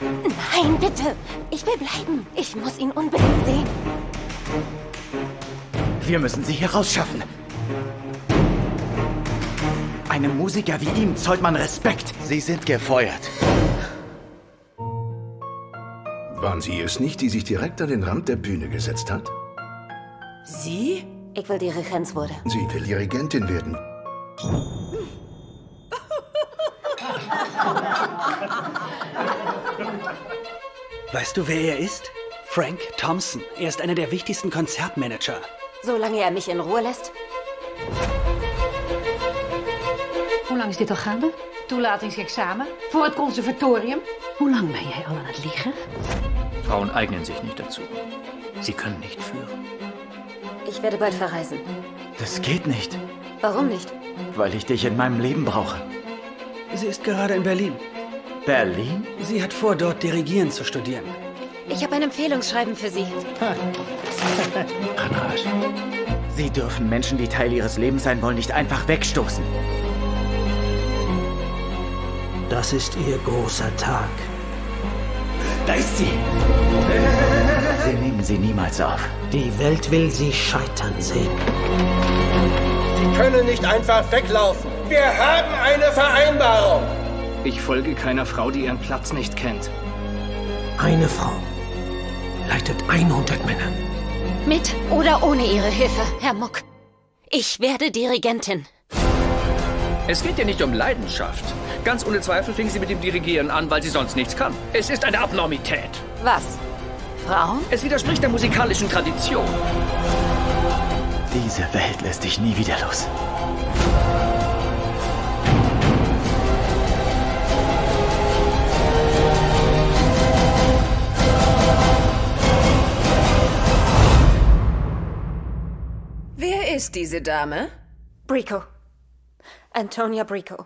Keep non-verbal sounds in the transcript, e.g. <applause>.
Nein, bitte. Ich will bleiben. Ich muss ihn unbedingt sehen. Wir müssen sie hier rausschaffen. Einem Musiker wie ihm zollt man Respekt. Sie sind gefeuert. Waren Sie es nicht, die sich direkt an den Rand der Bühne gesetzt hat? Sie? Ich will Dirigenz wurde. Sie will Dirigentin werden. <laughs> Weißt du, wer er ist? Frank Thompson. Er ist einer der wichtigsten Konzertmanager. Solange er mich in Ruhe lässt. Hoe lang is dit al gaande? Toelatingsexamen? Voor het conservatorium? Hoe lang ben jij al aan het liegen? Frauen eignen sich nicht dazu. Sie können nicht führen. Ich werde bald verreisen. Das geht nicht, Warum nicht? weil ich dich in meinem Leben brauche. Sie ist gerade in Berlin. Berlin? Sie hat vor, dort Dirigieren zu studieren. Ich habe ein Empfehlungsschreiben für Sie. Sie dürfen Menschen, die Teil ihres Lebens sein wollen, nicht einfach wegstoßen. Das ist Ihr großer Tag. Da ist sie! Wir nehmen sie niemals auf. Die Welt will Sie scheitern sehen. Sie können nicht einfach weglaufen. Wir haben eine Vereinbarung. Ich folge keiner Frau, die ihren Platz nicht kennt. Eine Frau leitet 100 Männer. Mit oder ohne Ihre Hilfe, Herr Muck. Ich werde Dirigentin. Es geht ihr nicht um Leidenschaft. Ganz ohne Zweifel fing sie mit dem Dirigieren an, weil sie sonst nichts kann. Es ist eine Abnormität. Was? Frauen? Es widerspricht der musikalischen Tradition. Diese Welt lässt dich nie wieder los. Ist diese Dame? Brico. Antonia Brico.